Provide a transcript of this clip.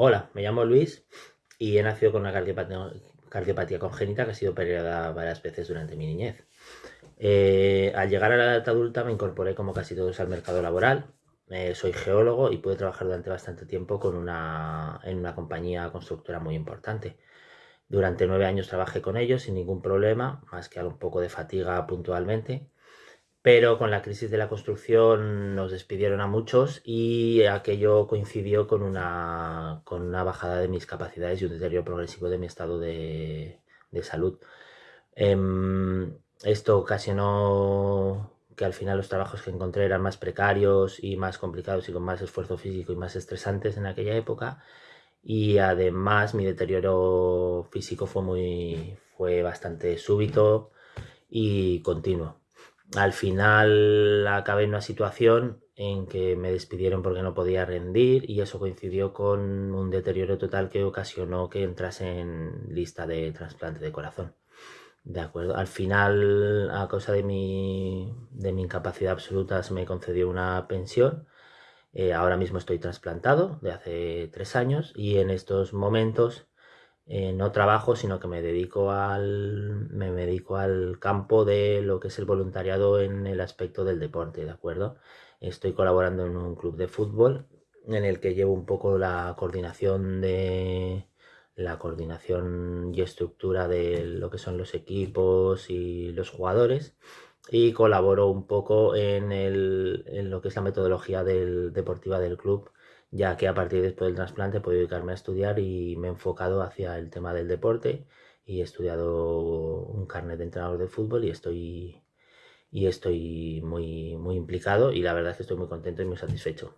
Hola, me llamo Luis y he nacido con una cardiopatía, congénita que ha sido operada varias veces durante mi niñez. Eh, al llegar a la edad adulta me incorporé como casi todos al mercado laboral. Eh, soy geólogo y pude trabajar durante bastante tiempo con una, en una compañía constructora muy importante. Durante nueve años trabajé con ellos sin ningún problema, más que un poco de fatiga puntualmente pero con la crisis de la construcción nos despidieron a muchos y aquello coincidió con una, con una bajada de mis capacidades y un deterioro progresivo de mi estado de, salud. Em, esto ocasionó que al final los trabajos que encontré eran más precarios y más complicados y con más esfuerzo físico y más estresantes en aquella época y además mi deterioro físico fue muy fue bastante súbito y continuo al final acabé en una situación en que me despidieron porque no podía rendir y eso coincidió con un deterioro total que ocasionó que entrase en lista de trasplante de corazón. De acuerdo. Al final, a causa de mi, de mi incapacidad absoluta, se me concedió una pensión. Eh, ahora mismo estoy trasplantado de hace tres años y en estos momentos eh, no trabajo, sino que me dedico, al, me dedico al campo de lo que es el voluntariado en el aspecto del deporte, ¿de acuerdo? Estoy colaborando en un club de fútbol en el que llevo un poco la coordinación de la coordinación y estructura de lo que son los equipos y los jugadores y colaboro un poco en, en lo que es la metodología del, deportiva del club ya que a partir después del trasplante he podido dedicarme a estudiar y me he enfocado hacia el tema del deporte y he estudiado un carnet de entrenador de fútbol y estoy, y estoy muy, muy implicado y la verdad es que estoy muy contento y muy satisfecho.